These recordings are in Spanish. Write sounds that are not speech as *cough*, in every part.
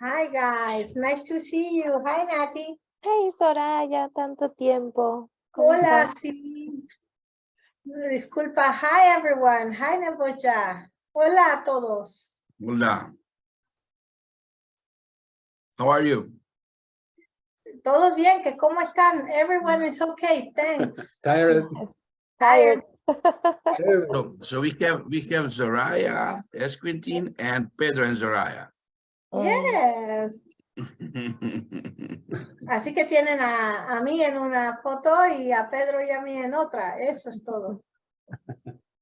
Hi guys, nice to see you. Hi Nati. Hey, Soraya, tanto tiempo. Hola, estás? sí. Disculpa. Hi everyone. Hi Nebocha. Hola a todos. Hola. How are you? Todos bien, que cómo están? Everyone is okay, thanks. *laughs* Tired. Tired. So, so we have we have Zoraya, Esquintin, and Pedro and Zoraya. Yes. *laughs* Así que tienen a, a mí en una foto y a Pedro y a mí en otra. Eso es todo.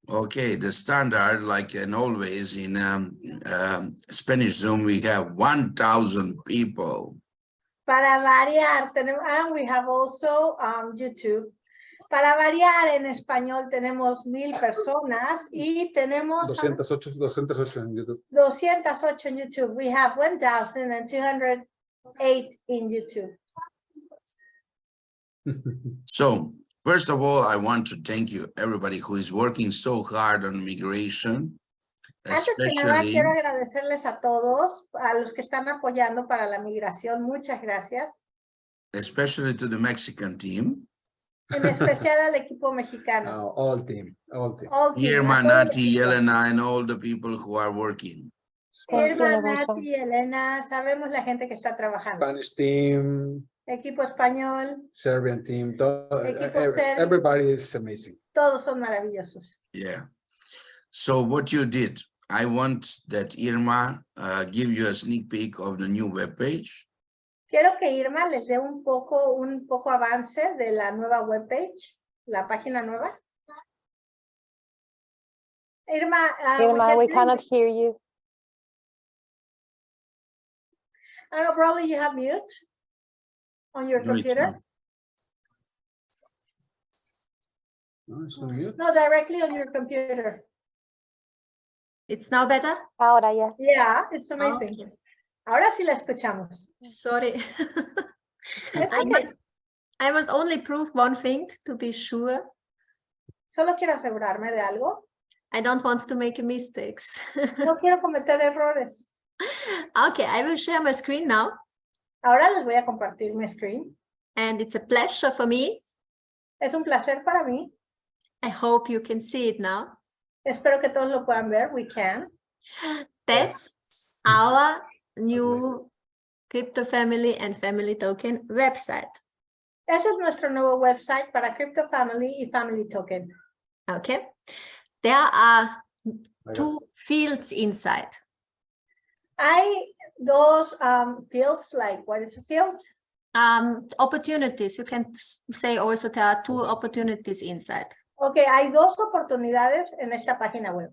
okay, the standard, like in always in um, um, Spanish Zoom, we have one thousand people. Para variar, tenemos, and we have also um, YouTube. Para variar en español tenemos mil personas y tenemos 208, 208 en YouTube. 208 en YouTube. We have 1,208 in YouTube. *laughs* So first of all, I want to thank you, everybody who is working so hard on migration, Antes que nada, especially quiero agradecerles a todos, a los que están apoyando para la migración. Muchas gracias. especially to the Mexican team. En especial al equipo mexicano. Now, all team, all team. All team, a Irma, Nati. Elena, and all the people who are working. Thank Irma, Nati, Elena, sabemos la gente que está trabajando. Spanish team, Equipo español, Serbian team, to- Equipo ev- serbio. everybody is amazing. todos son maravillosos. Yeah. So what you did, I want that Irma uh, give you a sneak peek of the new webpage. Quiero que Irma les dé un poco, un poco avance de la nueva webpage, la página nueva. Irma, uh, Irma, we can- cannot hear you. I know probably you have mute on your No, it's computer. not. No, it's not mute. No, directly on your computer. It's now better? Ahora, yes. Yeah, it's amazing. Okay. Ahora sí la escuchamos. Sorry. *laughs* I must, I must only prove one thing to be sure. Solo quiero asegurarme de algo. I don't want to make mistakes. *laughs* No quiero cometer errores. okay, I will share my screen now. Ahora les voy a compartir mi screen. And it's a pleasure for me. Es un placer para mí. I hope you can see it now. Espero que todos lo puedan ver. We can. *gasps* That's our new crypto family and family token website. Ese es nuestro nuevo website para Crypto Family y Family Token. Okay. There are two fields inside. Hay those um, fields, like what is a field? Um, opportunities. You can say also there are two opportunities inside. Ok, hay dos oportunidades en esta página web.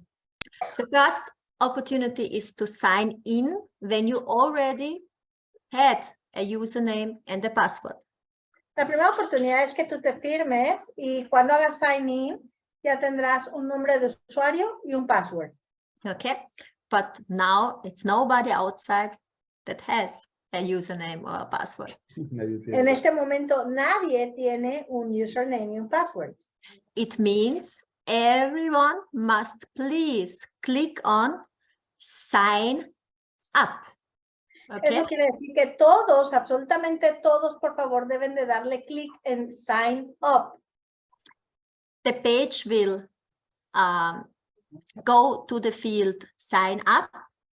The first opportunity is to sign in when you already had a username and a password. La primera oportunidad es que tú te firmes y cuando hagas sign in ya tendrás un nombre de usuario y un password. Okay, but now it's nobody outside that has a username or a password. Nadie tiene- En este momento nadie tiene un username y un password. It means everyone must please click on sign up. Okay, Eso quiere decir que todos, absolutamente todos, por favor, deben de darle clic en sign up. the page will um, go to the field sign up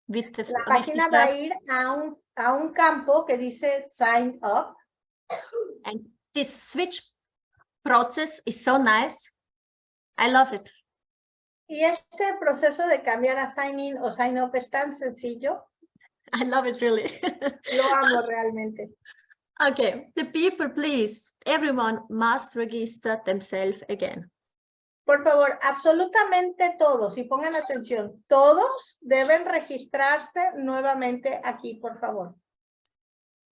with the, La página va a ir a un, a un campo que dice sign up. and this switch process is so nice. I love it. Y este proceso de cambiar a sign in o sign up es tan sencillo. *laughs* I love it really. *laughs* Lo amo realmente. okay, the people, please, everyone must register themselves again. Por favor, absolutamente todos, y pongan atención, todos deben registrarse nuevamente aquí, por favor.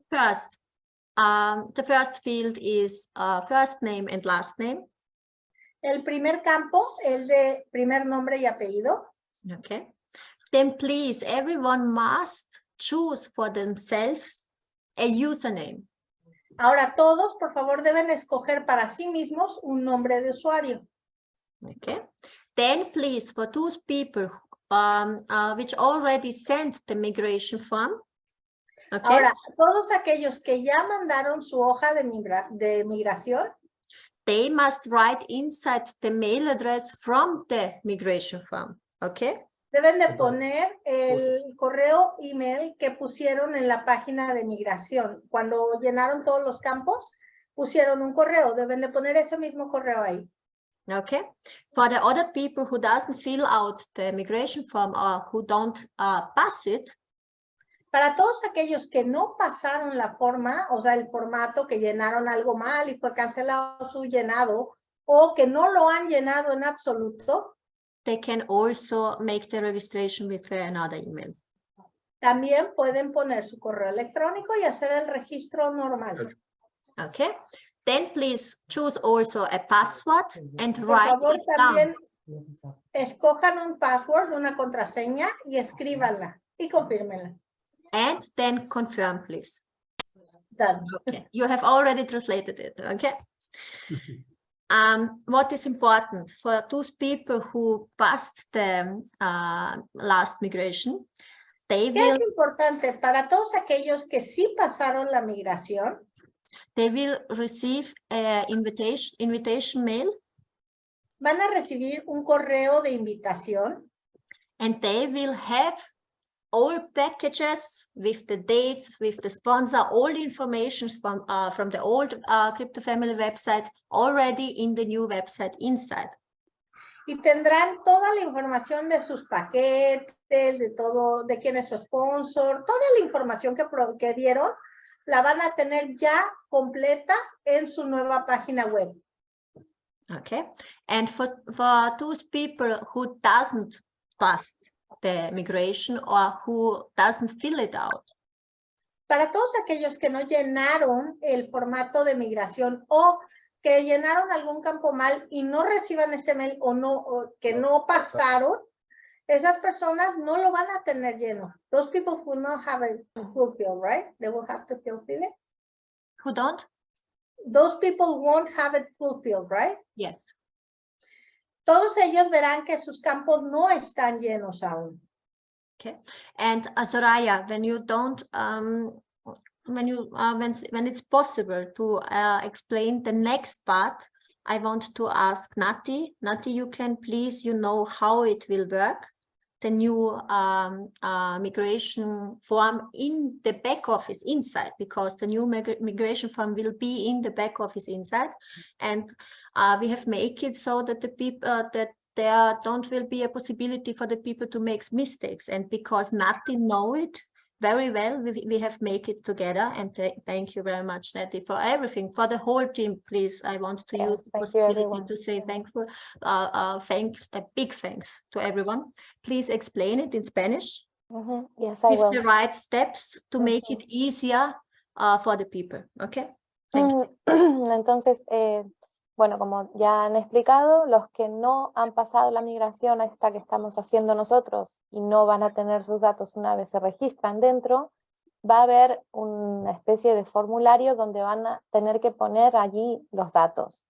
First, um, the first field is uh, first name and last name. El primer campo es de primer nombre y apellido. Okay. Then please, everyone must choose for themselves a username. Ahora todos, por favor, deben escoger para sí mismos un nombre de usuario. Okay. Then please, for those people um, uh, which already sent the migration form, Okay. Ahora, todos aquellos que ya mandaron su hoja de, migra- de migración, they must write inside the mail address from the migration form. Okay. deben de poner el correo email que pusieron en la página de migración. Cuando llenaron todos los campos, pusieron un correo, deben de poner ese mismo correo ahí. Okay. For the other people who doesn't fill out the migration form or who don't uh, pass it, Para todos aquellos que no pasaron la forma, o sea, el formato, que llenaron algo mal y fue cancelado su llenado, o que no lo han llenado en absoluto, they can also make the registration with another email. también pueden poner su correo electrónico y hacer el registro normal. Okay. Then please choose also a password and Por write favor, it down. también escojan un password, una contraseña y escríbanla y confírmenla. And then confirm, please. Done. Okay, you have already translated it, okay? Um, what is important for those people who passed the uh, last migration, they ¿Qué will es importante para todos aquellos que sí pasaron la migración? they will receive a invitation invitation mail Van a recibir un correo de invitación and they will have all packages with the dates, with the sponsor, all the information from uh, from the old uh, crypto family website already in the new website inside. y tendrán toda la información de sus paquetes, de todo, de quién es su sponsor, toda la información que, que dieron, la van a tener ya completa en su nueva página web. Okay, and for for those people who doesn't pass the migration or who doesn't fill it out, Para todos aquellos que no llenaron el formato de migración o que llenaron algún campo mal y no reciban este mail o no, o que no pasaron, esas personas no lo van a tener lleno. Those people who not have it fulfilled, right? They will have to fulfill it. who don't? Those people won't have it fulfilled, right? Yes. Todos ellos verán que sus campos no están llenos aún. Okay. And uh, Soraya, when you don't, um, when you, uh, when, when it's possible to uh, explain the next part, I want to ask Nati. Nati, you can please, you know how it will work, the new um, uh, migration form in the back office inside, because the new migra- migration form will be in the back office inside. And uh, we have made it so that the people, uh, that there don't will be a possibility for the people to make mistakes and because Nati know it very well. We, we have made it together. And th- thank you very much Nati for everything. For the whole team please I want to use the you, possibility to say thankful uh, uh thanks a big thanks to everyone. Please explain it in Spanish. Mhm, Yes, I with will. the right steps to make it easier uh, for the people. Okay? Thank you. Mm, *clears throat* Entonces, eh, bueno, como ya han explicado, los que no han pasado la migración a esta que estamos haciendo nosotros y no van a tener sus datos una vez se registran dentro, va a haber una especie de formulario donde van a tener que poner allí los datos.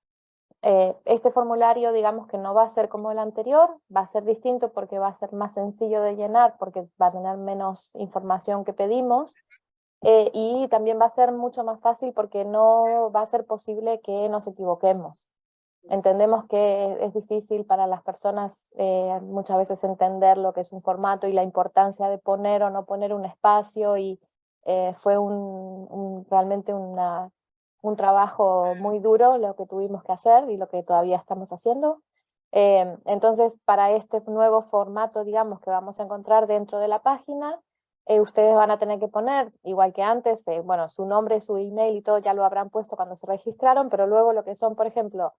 Eh, este formulario, digamos que no va a ser como el anterior, va a ser distinto porque va a ser más sencillo de llenar, porque va a tener menos información que pedimos, eh, y también va a ser mucho más fácil porque no va a ser posible que nos equivoquemos. Entendemos que es difícil para las personas eh, muchas veces entender lo que es un formato y la importancia de poner o no poner un espacio y eh, fue un, realmente una, un trabajo muy duro lo que tuvimos que hacer y lo que todavía estamos haciendo. Entonces, para este nuevo formato, digamos, que vamos a encontrar dentro de la página, eh, ustedes van a tener que poner, igual que antes, eh, bueno, su nombre, su email y todo ya lo habrán puesto cuando se registraron, pero luego lo que son, por ejemplo,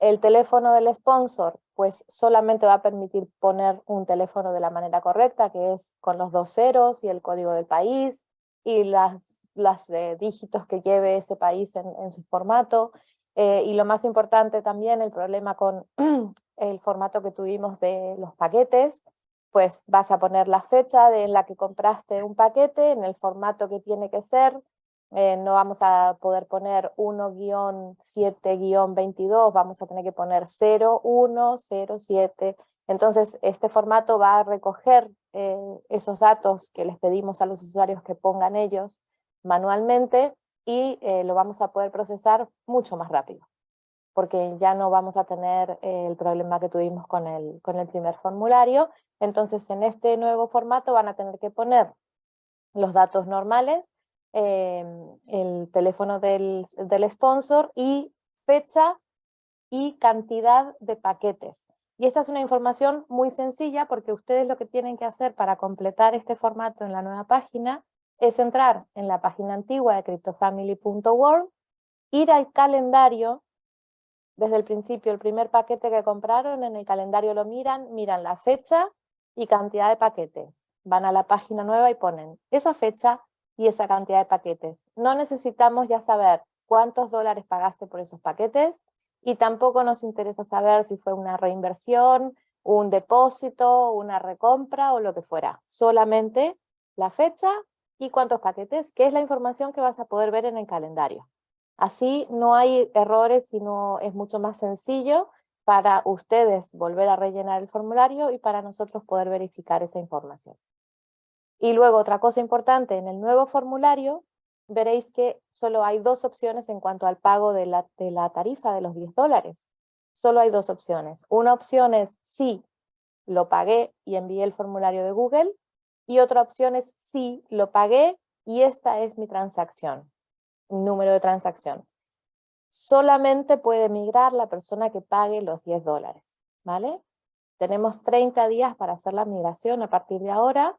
el teléfono del sponsor, pues solamente va a permitir poner un teléfono de la manera correcta, que es con los dos ceros y el código del país y las, las eh, dígitos que lleve ese país en, en su formato. Y lo más importante también, el problema con *clears throat* el formato que tuvimos de los paquetes, pues vas a poner la fecha en la que compraste un paquete, en el formato que tiene que ser, eh, no vamos a poder poner 1-7-22, vamos a tener que poner 0, 1, 0, 7, Entonces, este formato va a recoger eh, esos datos que les pedimos a los usuarios que pongan ellos manualmente y eh, lo vamos a poder procesar mucho más rápido, porque ya no vamos a tener eh, el problema que tuvimos con el, con el primer formulario. Entonces, en este nuevo formato van a tener que poner los datos normales, el teléfono del, del sponsor y fecha y cantidad de paquetes. Y esta es una información muy sencilla porque ustedes lo que tienen que hacer para completar este formato en la nueva página es entrar en la página antigua de cryptofamily.world, ir al calendario, desde el principio el primer paquete que compraron, en el calendario lo miran, miran la fecha y cantidad de paquetes. Van a la página nueva y ponen esa fecha y esa cantidad de paquetes. No necesitamos ya saber cuántos dólares pagaste por esos paquetes, y tampoco nos interesa saber si fue una reinversión, un depósito, una recompra o lo que fuera. Solamente la fecha y cuántos paquetes, que es la información que vas a poder ver en el calendario. Así no hay errores, sino es mucho más sencillo para ustedes volver a rellenar el formulario y para nosotros poder verificar esa información. Y luego otra cosa importante, en el nuevo formulario veréis que solo hay dos opciones en cuanto al pago de la, de la tarifa de los 10 dólares. Solo hay dos opciones. Una opción es sí, lo pagué y envié el formulario de Google. Y otra opción es sí, lo pagué y esta es mi transacción, número de transacción. Solamente puede migrar la persona que pague los 10 dólares, ¿vale? Tenemos 30 días para hacer la migración a partir de ahora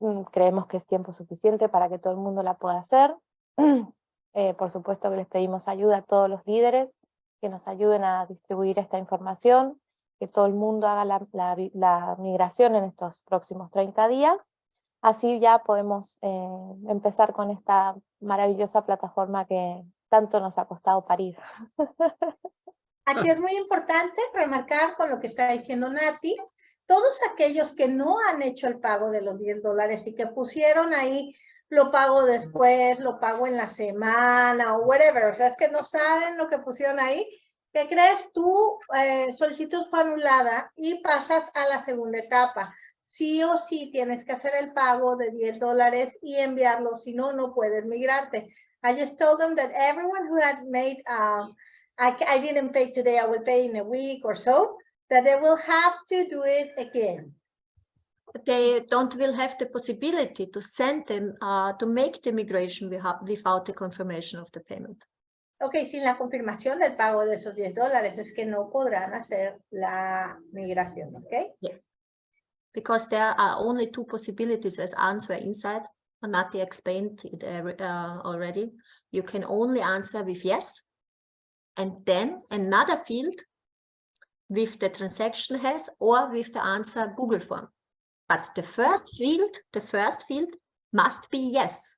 Mm, creemos que es tiempo suficiente para que todo el mundo la pueda hacer. *clears throat* Eh, por supuesto que les pedimos ayuda a todos los líderes que nos ayuden a distribuir esta información, que todo el mundo haga la, migración en estos próximos 30 días. Así ya podemos eh, empezar con esta maravillosa plataforma que tanto nos ha costado parir. Aquí es muy importante remarcar con lo que está diciendo Nati, todos aquellos que no han hecho el pago de los 10 dólares y que pusieron ahí, lo pago después, lo pago en la semana o whatever, o sea, es que no saben lo que pusieron ahí, ¿qué crees? Tu eh, solicitud fue anulada y pasas a la segunda etapa. Sí o sí tienes que hacer el pago de 10 dólares y enviarlo, si no, no puedes migrarte. I just told them that everyone who had made, I, I didn't pay today, I will pay in a week or so, that they will have to do it again. They don't will have the possibility to send them, uh, to make the migration without the confirmation of the payment. Ok, sin la confirmación del pago de esos 10 dólares es que no podrán hacer la migración, ok? Yes, because there are only two possibilities as answer inside. Nati explained it uh, already. You can only answer with yes. And then another field with the transaction has or with the answer Google form. But the first field, the first field must be yes.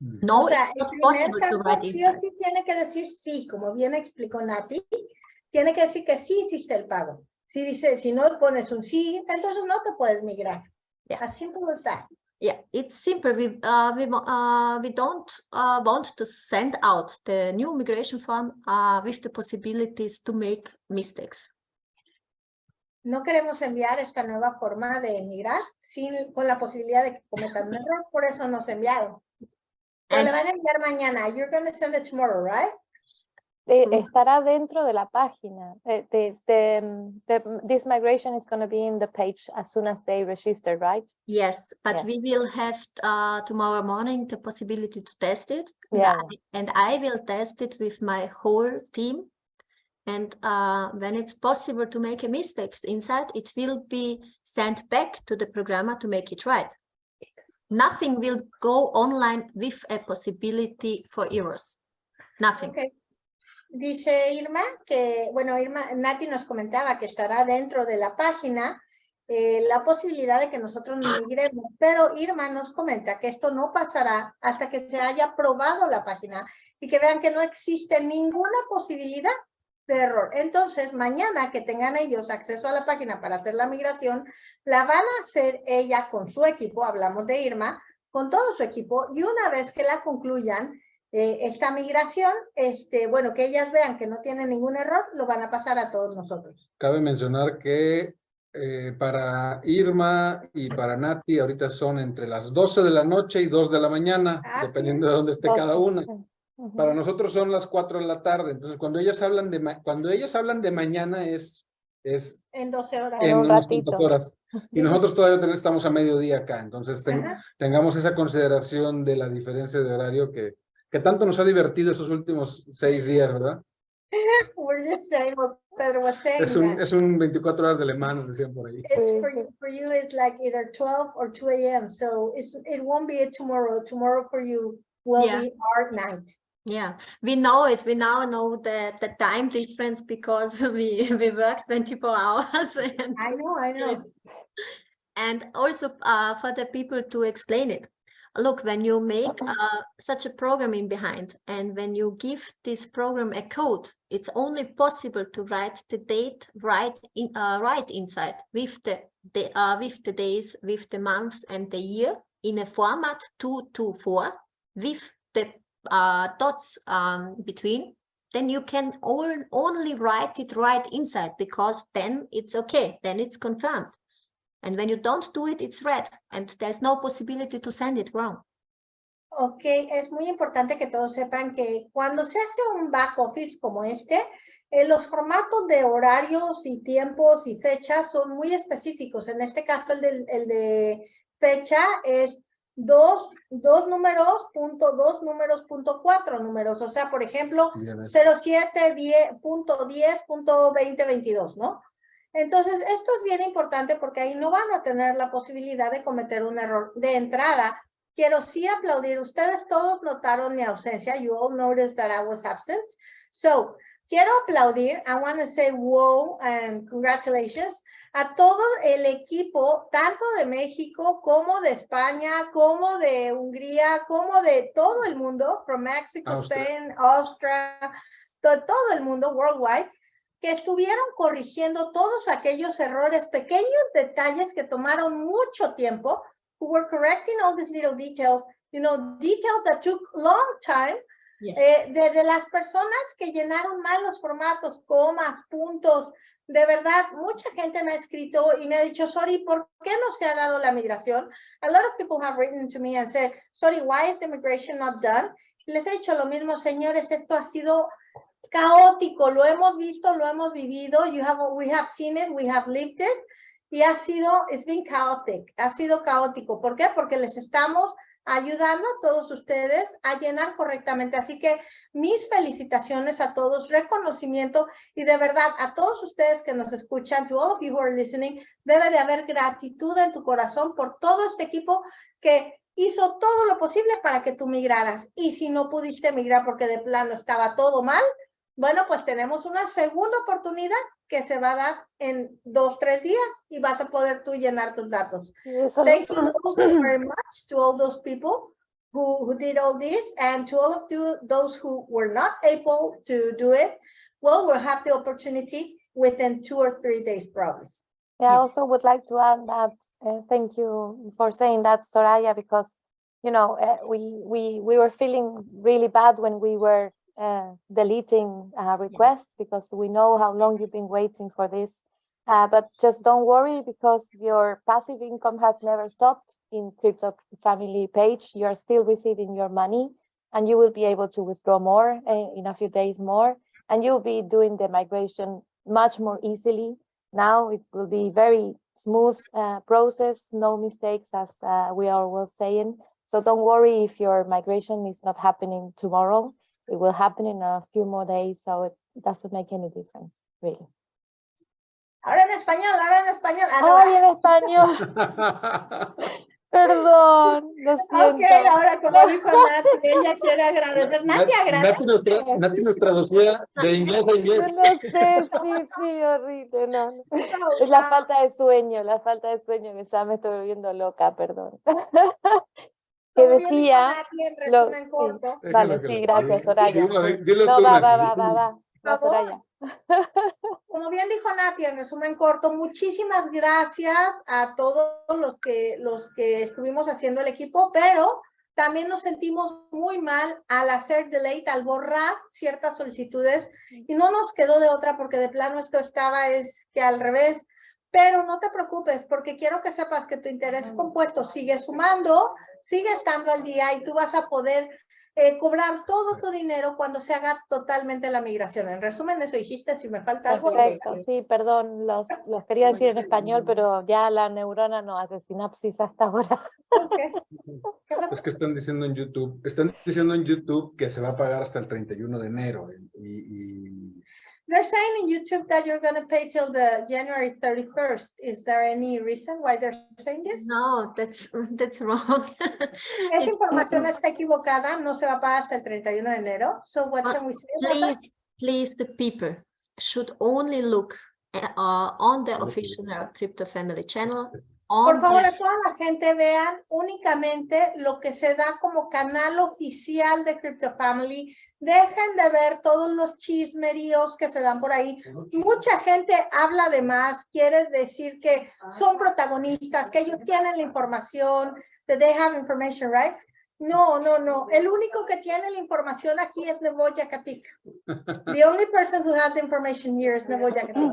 Mm. No, o sea, it's not el possible primer to write sí o sí tiene que decir sí, como bien explicó Nati, tiene que decir que sí hiciste el pago. Si dice, si no pones un sí, entonces no te puedes migrar. Yeah. As simple as that. Yeah, it's simple. We uh, we uh, we don't uh, want to send out the new migration form uh, with the possibilities to make mistakes. No queremos enviar esta nueva forma de emigrar sin, con la posibilidad de que cometan un error, por eso nos enviaron. Pero le van a enviar mañana. You're going to send it tomorrow, right? Eh, Mm. estará dentro de la página. Eh, the- the, the- this migration is going to be in the page as soon as they register, right? yes, but Yes. we will have uh, tomorrow morning the possibility to test it. and Yeah, I- And I will test it with my whole team. And uh, when it's possible to make a mistake inside, it will be sent back to the programmer to make it right. Nothing will go online with a possibility for errors. Nothing. Ok. Dice Irma que, bueno, Irma, Nati nos comentaba que estará dentro de la página eh, la posibilidad de que nosotros migremos, pero Irma nos comenta que esto no pasará hasta que se haya probado la página y que vean que no existe ninguna posibilidad de error. Entonces, mañana que tengan ellos acceso a la página para hacer la migración, la van a hacer ella con su equipo, hablamos de Irma, con todo su equipo, y una vez que la concluyan, eh, esta migración, este, bueno, que ellas vean que no tiene ningún error, lo van a pasar a todos nosotros. Cabe mencionar que eh, para Irma y para Nati ahorita son entre las 12 de la noche y 2 de la mañana, Ah, sí. dependiendo de dónde esté cada Doce, una. sí. Ujú. Para nosotros son las 4 de la tarde, entonces cuando ellas hablan de ma- cuando ellas hablan de mañana es es En 12 horas. En en un ratito. horas *laughs* y nosotros todavía ten- estamos a mediodía acá, entonces ten- tengamos esa consideración de la diferencia de horario que que tanto nos ha divertido esos últimos seis días, ¿verdad? We're just saying what Pedro was saying. Es un that es un 24 horas de Le Mans, decían por ahí. It's for you, for you, it's like either 12 or 2 a.m. So it's, it won't be a tomorrow. Tomorrow for you will Yeah. be our night. Yeah, we know it. We now know the, the time difference because *laughs* we, we work 24 hours. *laughs* And, I know, I know. and also uh, for the people to explain it. Look, when you make uh, such a programming behind and when you give this program a code, it's only possible to write the date right in uh, right inside with the, the uh, with the days, with the months and the year in a format 224 with the uh, dots um, between, then you can all, only write it right inside because then it's okay, then it's confirmed. And when you don't do it, it's red and there's no possibility to send it wrong. Ok, es muy importante que todos sepan que cuando se hace un back office como este, eh, los formatos de horarios y tiempos y fechas son muy específicos. En este caso, el, de fecha es dos, dos números, punto dos números, punto cuatro números. O sea, por ejemplo, Bien, 07, 10, punto 10, punto 20, 22, ¿no? Entonces, esto es bien importante porque ahí no van a tener la posibilidad de cometer un error de entrada. Quiero sí aplaudir. Ustedes todos notaron mi ausencia. You all noticed that I was absent. So, quiero aplaudir. I want to say wow and congratulations a todo el equipo, tanto de México como de España, como de Hungría, como de todo el mundo, from Mexico, Austria. Spain, Austria, to- todo el mundo, worldwide, que estuvieron corrigiendo todos aquellos errores, pequeños detalles que tomaron mucho tiempo, who were correcting all these little details, you know, details that took long time, eh, desde las personas que llenaron mal los formatos, comas, puntos, de verdad, mucha gente me ha escrito y me ha dicho, sorry, ¿por qué no se ha dado la migración? A lot of people have written to me and said, sorry, why is the migration not done? Les he dicho lo mismo, señores, esto ha sido caótico, lo hemos visto, lo hemos vivido, you have, we have seen it, we have lived it, y ha sido, it's been chaotic, ha sido caótico. ¿Por qué? Porque les estamos ayudando a todos ustedes a llenar correctamente. Así que mis felicitaciones a todos, reconocimiento y de verdad a todos ustedes que nos escuchan, to all of you who are listening, debe de haber gratitud en tu corazón por todo este equipo que hizo todo lo posible para que tú migraras. Y si no pudiste migrar porque de plano estaba todo mal, bueno, pues tenemos una segunda oportunidad que se va a dar en dos, tres días y vas a poder tú llenar tus datos. Sí, eso lo- Thank you also very much to all those people who, who did all this and to all of you, those who were not able to do it. Well, we'll have the opportunity within two or three days probably. Yeah, I also would like to add that, uh, thank you for saying that, Soraya, because, you know, uh, we, we, we were feeling really bad when we were uh, deleting uh, requests because we know how long you've been waiting for this. Uh, but just don't worry because your passive income has never stopped in Crypto Family page. You are still receiving your money and you will be able to withdraw more uh, in a few days more. And you'll be doing the migration much more easily now it will be very smooth uh, process, no mistakes as uh, we are always saying. So don't worry if your migration is not happening tomorrow. It will happen in a few more days, so it doesn't make any difference, really. Ahora en español, ahora en español. Ah, no, ¡Ay, en español! *laughs* Perdón, lo siento. Ok, ahora como dijo Nati, ella quiere agradecer. Nati Nati nos, tra- agradece. Nati nos traducía de inglés a inglés. no sé, sí, sí, horrible, no. no. Es la falta de sueño, la falta de sueño que ya me estoy volviendo loca, perdón. Que Como bien dijo decía, Nati, en lo- resumen sí. corto, sí, gracias, Soraya. No, va, va, va, va, va. Soraya. Como bien dijo Nati, en resumen corto, muchísimas gracias a todos los que, los que estuvimos haciendo el equipo, pero también nos sentimos muy mal al hacer delete, al borrar ciertas solicitudes y no nos quedó de otra porque de plano esto estaba, es que al revés, Pero no te preocupes porque quiero que sepas que tu interés compuesto sigue sumando, sigue estando al día y tú vas a poder eh, cobrar todo tu dinero cuando se haga totalmente la migración. En resumen, eso dijiste, si me falta algo. Perfecto, sí, perdón, los, los quería decir en español, pero ya la neurona no hace sinapsis hasta ahora. Ok. *laughs* ¿Qué me- Es que están diciendo en YouTube, están diciendo en YouTube que se va a pagar hasta el 31 de enero. Y, y They're saying in YouTube that you're going to pay till the January 31st. Is there any reason why they're saying this? No, that's that's wrong. *laughs* Esa It's- información está equivocada, no se va a pagar hasta el 31 de enero. So what Uh, can we say about that? Please, please, the people should only look uh, on the official Crypto Family channel. Por favor, a toda la gente vean únicamente lo que se da como canal oficial de Crypto Family. Dejen de ver todos los chismeríos que se dan por ahí. Mucha gente habla de más, quiere decir que son protagonistas, que ellos tienen la información, that they have information, right? No, no, no. El único que tiene la información aquí es Neboya Katik. The only person who has the information here is Neboya Katik.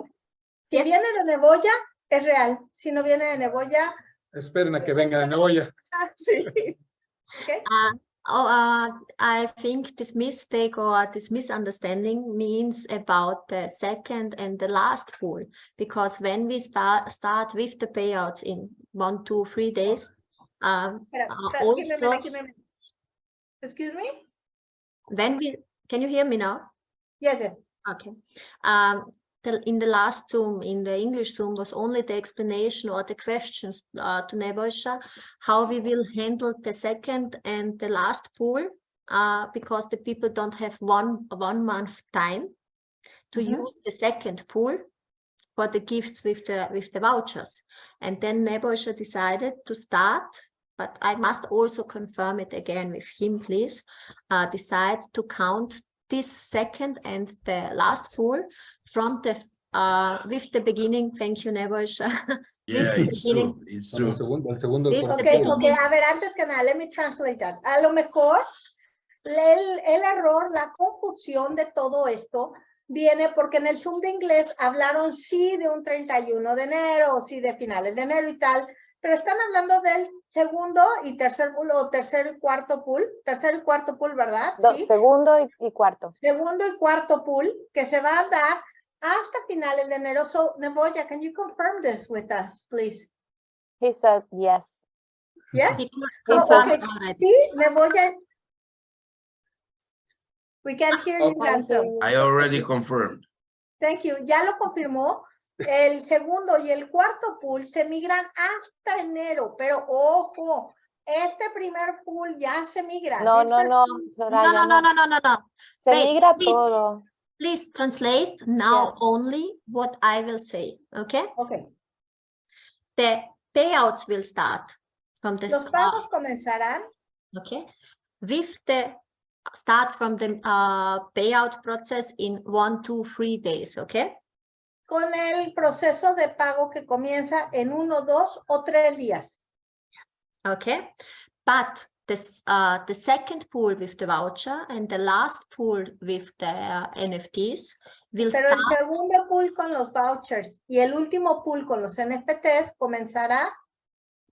Si viene de Neboya, es real. Si no viene de Neboya, esperen a que venga de Neboya. ah, *laughs* sí. Okay. Uh, oh, uh, I think this mistake or this misunderstanding means about the second and the last pool, because when we start start with the payouts in one, two, three days, um, Espera, Uh, espera, give me also- give me. Excuse me? then we can you hear me now? Yes, yes. Okay. Um, the, in the last Zoom, in the English Zoom, was only the explanation or the questions uh, to Nebojsa, how we will handle the second and the last pool, uh, because the people don't have one one month time to Mhm. use the second pool for the gifts with the with the vouchers. And then Nebojsa decided to start, but I must also confirm it again with him, please, uh, decide to count this second and the last pool from the uh with the beginning thank you Nebojsa *laughs* Yeah, it's true, it's el true. segundo, el segundo. This el the Ok, cuarto big pool. ok, a ver, antes que nada, let me translate that. A lo mejor el, el error, la confusión de todo esto viene porque en el Zoom de inglés hablaron sí de un 31 de enero, sí de finales de enero y tal, pero están hablando del segundo y tercer pool o tercero y cuarto pool, tercero y cuarto pool, ¿verdad? Do- Sí. segundo y, y cuarto. Segundo y cuarto pool que se va a dar hasta finales de enero. So, Neboya, can you confirm this with us, please? He said yes. Yes? He Oh, okay. Sí, Neboya. We can hear you, Can't Ganso. I already confirmed. Thank you. Ya lo confirmó. El segundo y el cuarto pool se migran hasta enero, pero ojo, este primer pool ya se migra. No, This no, no, Soraya, no no no no no no no Se Wait, migra please. todo. please translate now Yes. only what I will say okay Ok, the payouts will start from the los pagos comenzarán okay with the start from the uh payout process in one two three days okay con el proceso de pago que comienza en uno, dos o tres días. okay but this uh the second pool with the voucher and the last pool with the uh, nfts will Pero el segundo pool con los vouchers y el último pool con los NFTs comenzará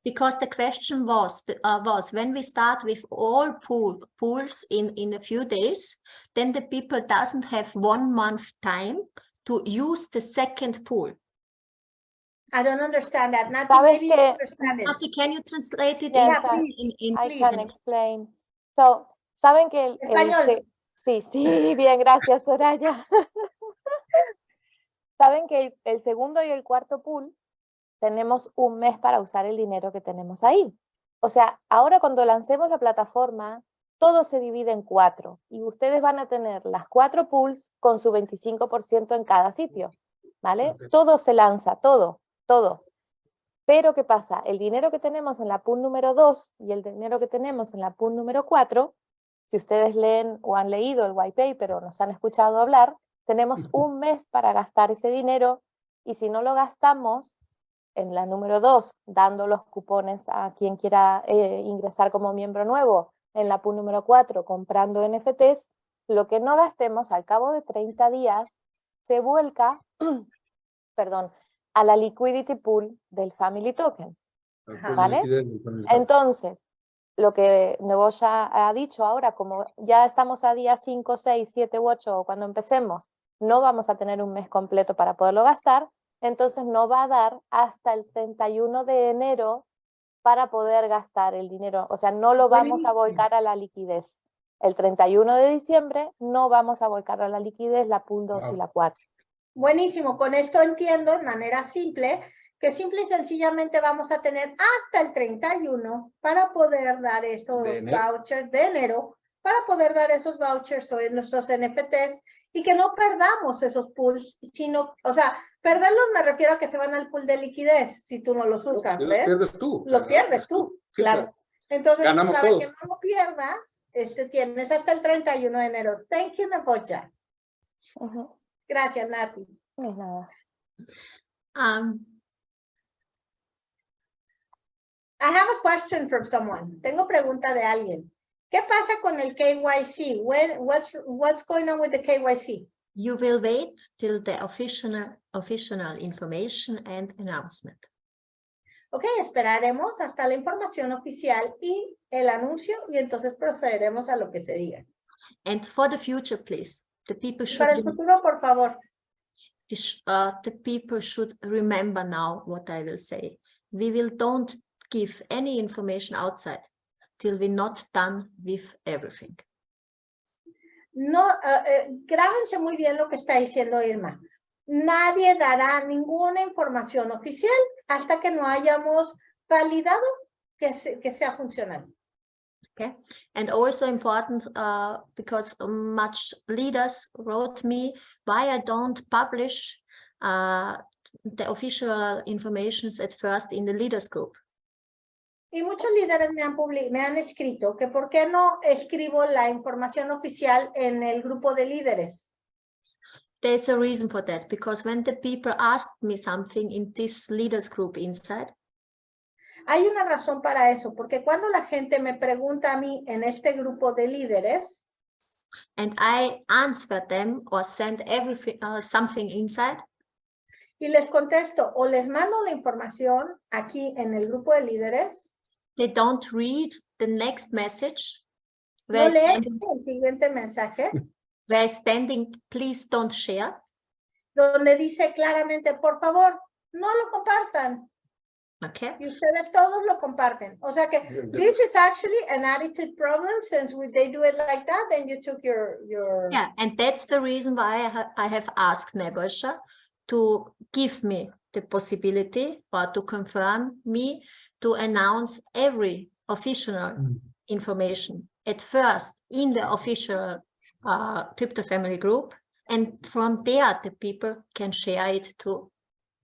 because the question was uh, was when we start with all pool pools in in a few days then the people doesn't have one month time to use the second pool I don't understand that. Nati, ¿Sabes maybe you que- understand it. Nati, can you translate it Yes, in, I- in, in I please. can explain. So, saben que el, Español. se- sí, sí, *laughs* bien, gracias, Soraya. *laughs* Saben que el, el segundo y el cuarto pool tenemos un mes para usar el dinero que tenemos ahí. O sea, ahora cuando lancemos la plataforma, todo se divide en cuatro y ustedes van a tener las cuatro pools con su 25% en cada sitio, ¿vale? Todo se lanza, todo, todo. Pero ¿qué pasa? El dinero que tenemos en la pool número 2 y el dinero que tenemos en la pool número 4, si ustedes leen o han leído el white paper o nos han escuchado hablar, tenemos un mes para gastar ese dinero y si no lo gastamos en la número 2, dando los cupones a quien quiera eh, ingresar como miembro nuevo, en la pool número 4, comprando NFTs, lo que no gastemos al cabo de 30 días se vuelca, *clears throat* perdón, a la liquidity pool del family token. Ok, ¿Vale? del family. Entonces, lo que Neboya ha dicho ahora, como ya estamos a día 5, 6, 7 u 8 o cuando empecemos, no vamos a tener un mes completo para poderlo gastar, entonces no va a dar hasta el 31 de enero para poder gastar el dinero. O sea, no lo vamos a volcar a la liquidez. El 31 de diciembre no vamos a volcar a la liquidez la pool 2 y la 4. Buenísimo, con esto entiendo de manera simple que simple y sencillamente vamos a tener hasta el 31 para poder dar estos De enero. vouchers de enero, para poder dar esos vouchers o nuestros NFTs y que no perdamos esos pools, sino, o sea, perderlos me refiero a que se van al pool de liquidez si tú no los usas, Los pierdes tú. Los pierdes tú, Sí, claro. Entonces, Ganamos para que no lo pierdas, este, tienes hasta el 31 de enero. Thank you, Nebocha. Ujú, Gracias, Nati. no es nada. Um, I have a question from someone. Tengo pregunta de alguien. ¿Qué pasa con el KYC? When, what's, what's going on with the KYC? you will wait till the official, official information and announcement. Ok, esperaremos hasta la información oficial y el anuncio y entonces procederemos a lo que se diga. And for the future, please, the people should, Para el futuro, por favor, uh, the people should remember now what I will say. We will don't give any information outside till we're not done with everything. no, eh, eh, grábense muy bien lo que está diciendo Irma. Nadie dará ninguna información oficial hasta que no hayamos validado que, se- que sea funcional. Okay, and also important uh, because much leaders wrote me why I don't publish uh, the official informations at first in the leaders group. Y muchos líderes me han, me han escrito que por qué no escribo la información oficial en el grupo de líderes. There's a reason for that because when the people asked me something in this leaders group inside, Hay una razón para eso, porque cuando la gente me pregunta a mí en este grupo de líderes, and I answer them or send everything uh, something inside, y les contesto o les mando la información aquí en el grupo de líderes, they don't read the next message no where, leen standing, el siguiente mensaje, *laughs* where standing, please don't share. donde dice claramente, por favor, no lo compartan. Okay. Y ustedes todos lo comparten. O sea que this is actually an attitude problem since we, they do it like that, then you took your, your. Yeah, and that's the reason why I, ha I have asked Nebosha to give me the possibility or to confirm me to announce every official Mm. information at first in the official uh, crypto family group. And from there, the people can share it to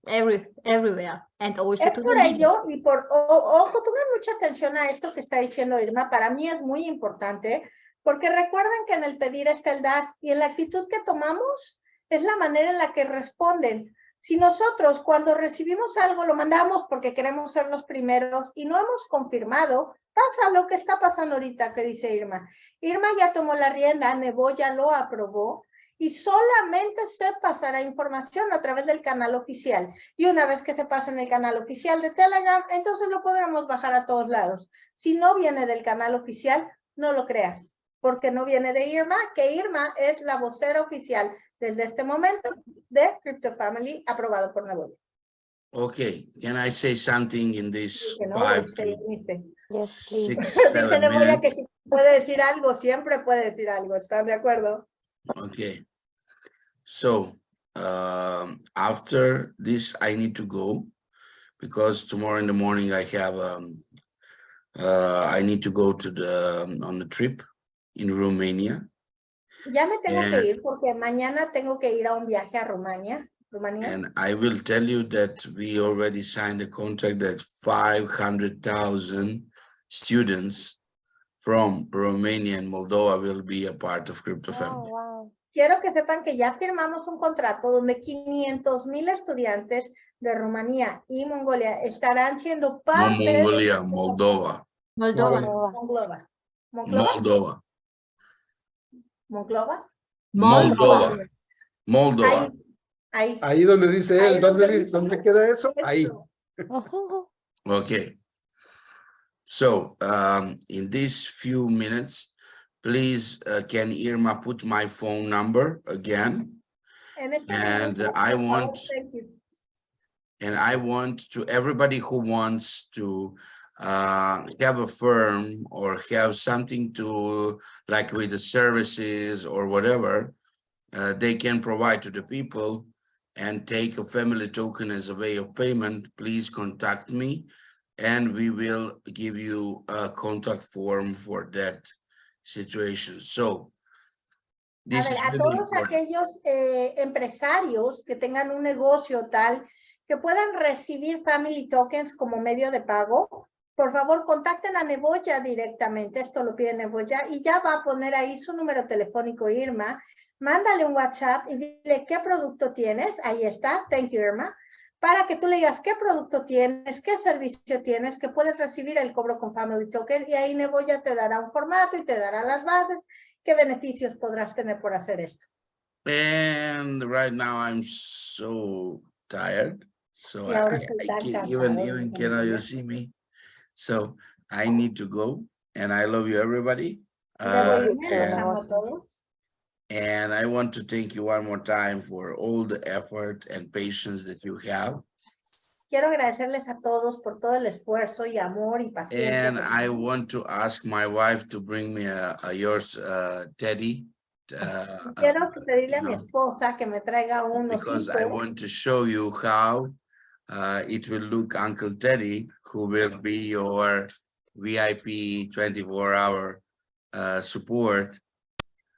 every everywhere and also Es to por the media. ello, y por, o- ojo, pongan mucha atención a esto que está diciendo Irma, para mí es muy importante, porque recuerden que en el pedir está el dar, y en la actitud que tomamos es la manera en la que responden. Si nosotros cuando recibimos algo lo mandamos porque queremos ser los primeros y no hemos confirmado, pasa lo que está pasando ahorita que dice Irma. Irma ya tomó la rienda, Nebo ya lo aprobó, y solamente se pasará información a través del canal oficial. Y una vez que se pasa en el canal oficial de Telegram, entonces lo podremos bajar a todos lados. Si no viene del canal oficial, no lo creas, porque no viene de Irma, que Irma es la vocera oficial desde este momento de Crypto Family, aprobado por Neboya. Okay, can I say something in this Que no, five este, to este. Yes, please. six, *laughs* Dice seven Neboya que minutes? si puede decir algo, siempre puede decir algo, ¿están de acuerdo? Okay. So, um, after this, I need to go because tomorrow in the morning I have, um, uh, I need to go to the, um, on the trip in Romania. Ya me tengo Eh. que ir porque mañana tengo que ir a un viaje a Rumania. Rumania. And I will tell you that we already signed a contract that five hundred thousand students from Romania and Moldova will be a part of Crypto Oh, Family. wow. Quiero que sepan que ya firmamos un contrato donde 500 mil estudiantes de Rumanía y Mongolia estarán siendo No parte de Mongolia, Moldova, Moldova. Moldova. Monclova. Monclova. Moldova, Monclova. Moldova, Moldova. Hay Ahí. Ahí donde dice Ahí él, ¿dónde, donde di- dice dónde queda eso? Ahí. Eso. *laughs* Okay. So, um, in these few minutes, please, uh, can Irma put my phone number again? En este And momento, I por favor, want- thank you. And I want to, everybody who wants to uh, have a firm or have something to, like with the services or whatever, uh, they can provide to the people and take a family token as a way of payment, please contact me. And we will give you a contact form for that situation. So. A ver, a todos important. aquellos eh, empresarios que tengan un negocio tal que puedan recibir Family Tokens como medio de pago, por favor contacten a Neboya directamente, esto lo pide Neboya, y ya va a poner ahí su número telefónico Irma, mándale un WhatsApp y dile qué producto tienes, ahí está, thank you Irma, para que tú le digas qué producto tienes, qué servicio tienes, que puedes recibir el cobro con Family Token, y ahí Neboya te dará un formato y te dará las bases, qué beneficios podrás tener por hacer esto. And right now I'm so tired. So I, I can't even, even cannot you see me? So I need to go and I love you, everybody. Uh, and, amo a todos. and I want to thank you one more time for all the effort and patience that you have. Quiero agradecerles a todos por todo el esfuerzo y amor y paciencia. And I want to ask my wife to bring me a, a yours, uh, teddy. uh, Quiero uh, pedirle a mi esposa que me traiga un because I want to show you how uh, it will look Uncle Teddy, who will be your VIP twenty-four hour uh, support.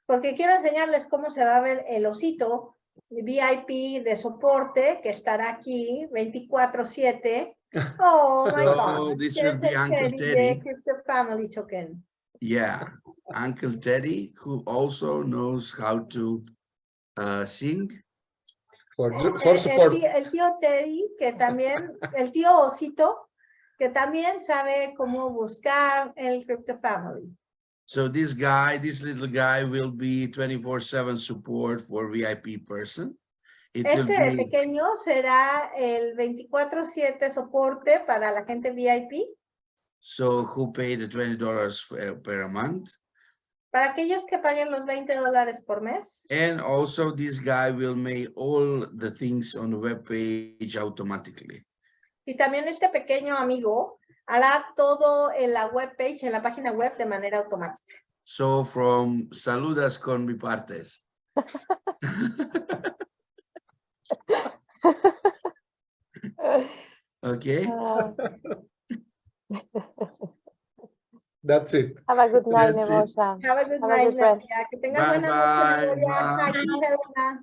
Porque quiero enseñarles cómo se va a ver el osito VIP de soporte que estará aquí 24/7. *laughs* Oh my So, God. this will be Uncle Teddy de Family Token? Yeah, Uncle Teddy, who also knows how to uh, sing. For, El, for el support. tío, el tío Teddy, que también, el tío Osito, que también sabe cómo buscar el Crypto Family. So this guy, this little guy will be twenty-four seven support for VIP person. It Este be, pequeño será el 24/7 soporte para la gente VIP. so who pay the twenty dollars per month. Para aquellos que paguen los 20 dólares por mes. And also this guy will make all the things on the web page automatically. Y también este pequeño amigo hará todo en la web page, en la página web de manera automática. So from saludas con mi partes. *laughs* *laughs* Okay, Ah, *laughs* That's it. have a good night, That's it. Neboya. Have a good Have a night, good rest. Nadia. Que tengas Bye, buena noche, bye, Gloria. bye. Thank you, Helena.